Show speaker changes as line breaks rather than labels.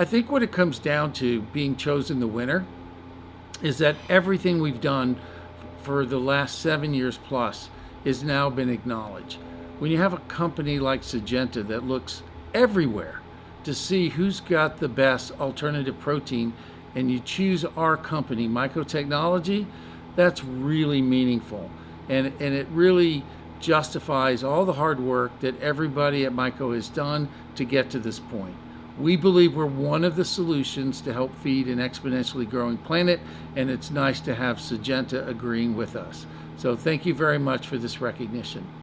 I think what it comes down to being chosen the winner is that everything we've done for the last seven years plus has now been acknowledged. When you have a company like Syngenta that looks everywhere to see who's got the best alternative protein and you choose our company, MycoTechnology, that's really meaningful. And, and it really justifies all the hard work that everybody at Myco has done to get to this point. We believe we're one of the solutions to help feed an exponentially growing planet, and it's nice to have Syngenta agreeing with us. So thank you very much for this recognition.